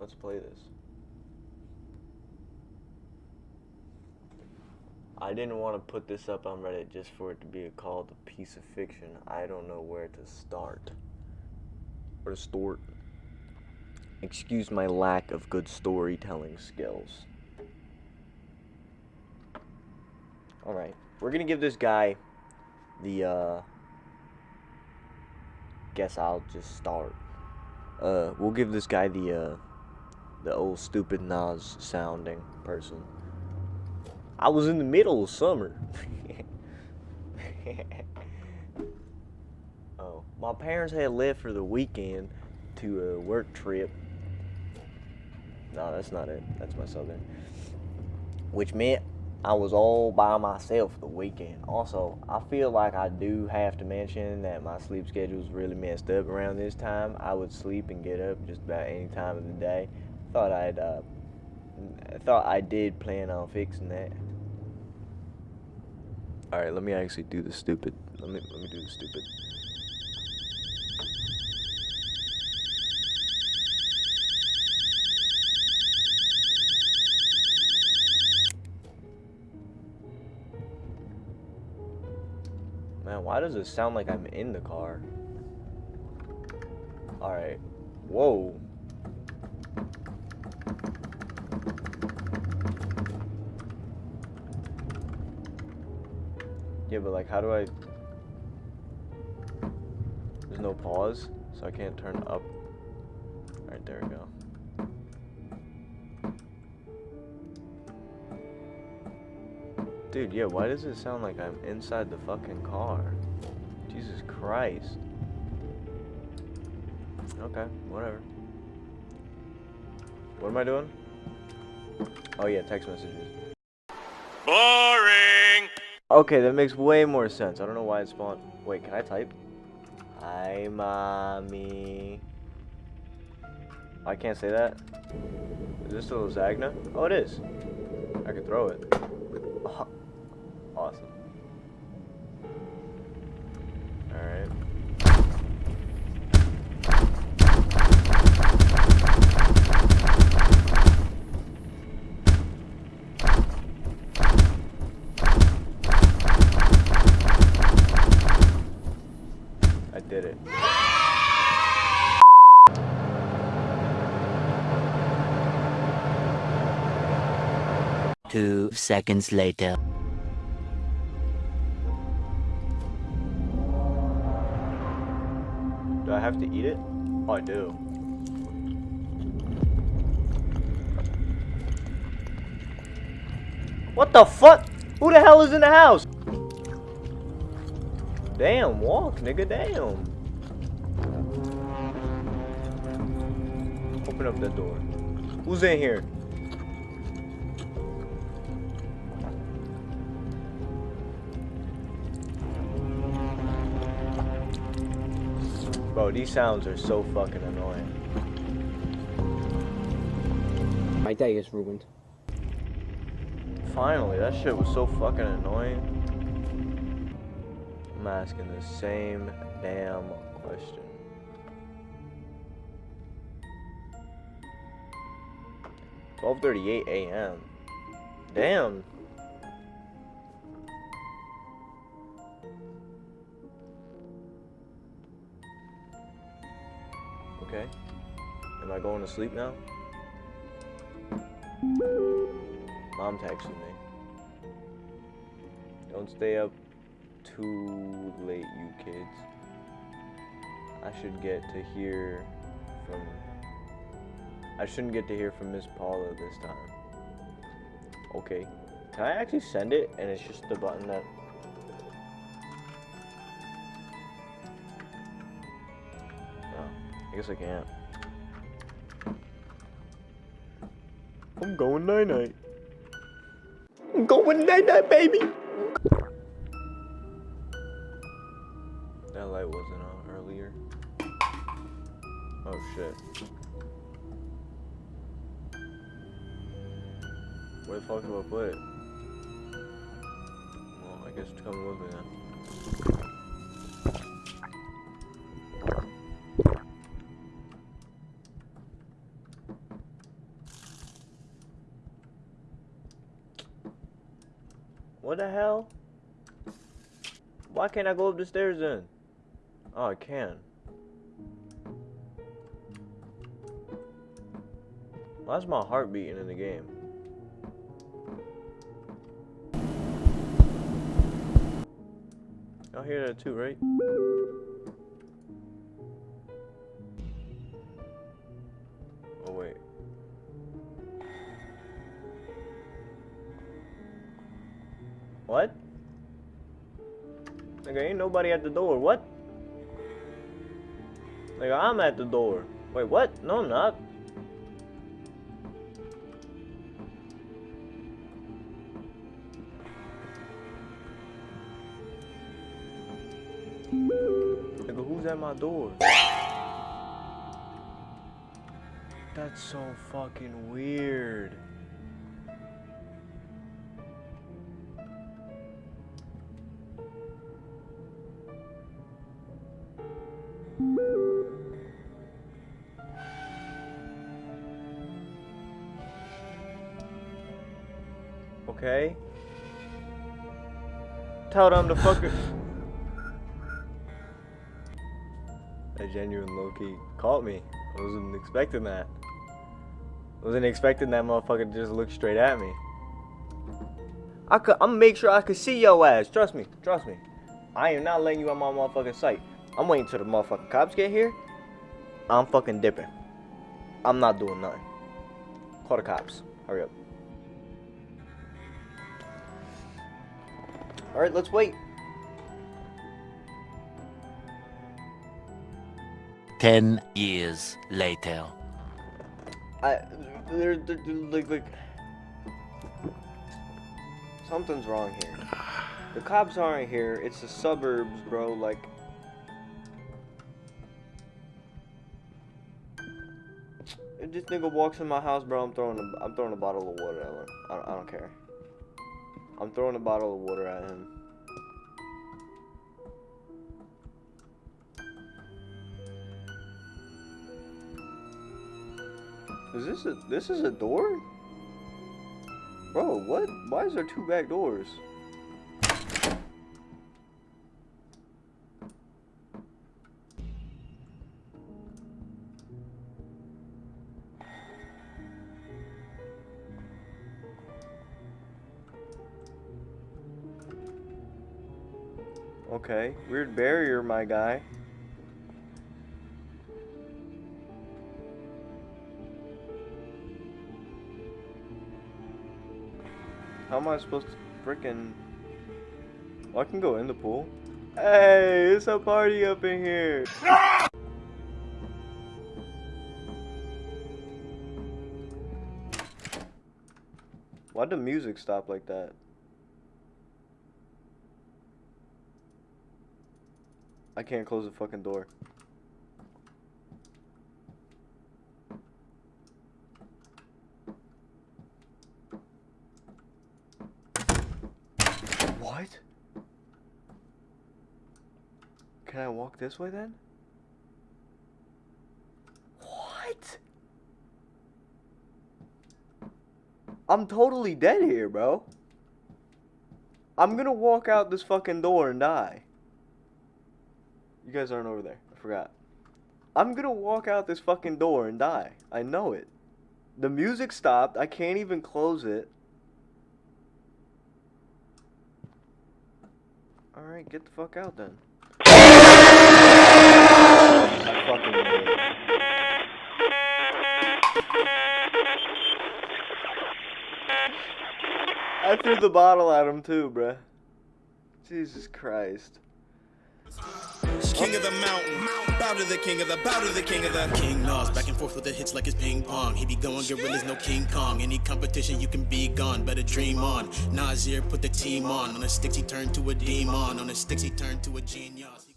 Let's play this. I didn't want to put this up on Reddit just for it to be called a piece of fiction. I don't know where to start. Where to start. Excuse my lack of good storytelling skills. Alright, we're gonna give this guy the, uh... Guess I'll just start. Uh, we'll give this guy the, uh... The old stupid Nas sounding person. I was in the middle of summer. oh, my parents had left for the weekend to a work trip. No, that's not it. That's my southern. Which meant I was all by myself the weekend. Also, I feel like I do have to mention that my sleep schedule is really messed up around this time. I would sleep and get up just about any time of the day. Thought I'd, uh, thought I did plan on fixing that. All right, let me actually do the stupid. Let me let me do the stupid. Man, why does it sound like I'm in the car? Alright. Whoa. Yeah, but like, how do I... There's no pause, so I can't turn up. Alright, there we go. Dude, yeah, why does it sound like I'm inside the fucking car? Jesus Christ. Okay, whatever. What am I doing? Oh yeah, text messages. Boring! Okay, that makes way more sense. I don't know why it spawned. Wait, can I type? Hi, mommy. I can't say that. Is this a Zagna? Oh, it is. I can throw it. Oh, Two seconds later. Do I have to eat it? Oh, I do. What the fuck? Who the hell is in the house? Damn, walk, nigga, damn. Open up that door. Who's in here? Bro, these sounds are so fucking annoying. My day is ruined. Finally, that shit was so fucking annoying. I'm asking the same damn question. Twelve thirty-eight a.m. Damn. Okay. Am I going to sleep now? Mom texted me. Don't stay up too late, you kids. I should get to hear from. I shouldn't get to hear from Miss Paula this time. Okay. Can I actually send it and it's just the button that. I guess I can't. I'm going night night. I'm going night night, baby. That light wasn't on earlier. Oh shit. Where the fuck do I put it? Well, I guess it's coming with me then. The hell? Why can't I go up the stairs then? Oh, I can. Why's my heart beating in the game? Y'all hear that too, right? Nigga, ain't nobody at the door. What? Nigga, I'm at the door. Wait, what? No, I'm not. Nigga, who's at my door? That's so fucking weird. Okay. Tell them to fuck it. That genuine Loki caught me. I wasn't expecting that. I wasn't expecting that motherfucker to just look straight at me. I could, I'm gonna make sure I could see your ass. Trust me, trust me. I am not letting you on my motherfucking sight. I'm waiting till the motherfucking cops get here. I'm fucking dipping. I'm not doing nothing. Call the cops. Hurry up. Alright, let's wait. Ten years later. I, there, there, there- like, like, something's wrong here. The cops aren't here. It's the suburbs, bro. Like, if this nigga walks in my house, bro, I'm throwing a, I'm throwing a bottle of water at him. I, I don't care. I'm throwing a bottle of water at him. Is this a this is a door? Bro, what? Why is there two back doors? Okay, weird barrier, my guy. How am I supposed to freaking... Oh, I can go in the pool. Hey, it's a party up in here. Why'd the music stop like that? I can't close the fucking door. What? Can I walk this way then? What? I'm totally dead here, bro. I'm gonna walk out this fucking door and die. You guys aren't over there. I forgot. I'm gonna walk out this fucking door and die. I know it. The music stopped. I can't even close it. Alright, get the fuck out then. I fucking it. I threw the bottle at him too, bruh. Jesus Christ. King of the mountain, bow to the king of the, bow to the king of the King Nas, back and forth with the hits like it's ping pong. He be going gorillas, no King Kong. Any competition, you can be gone, better dream on. Nasir put the team on. On the sticks, he turned to a demon. On the sticks, he turned to a genius.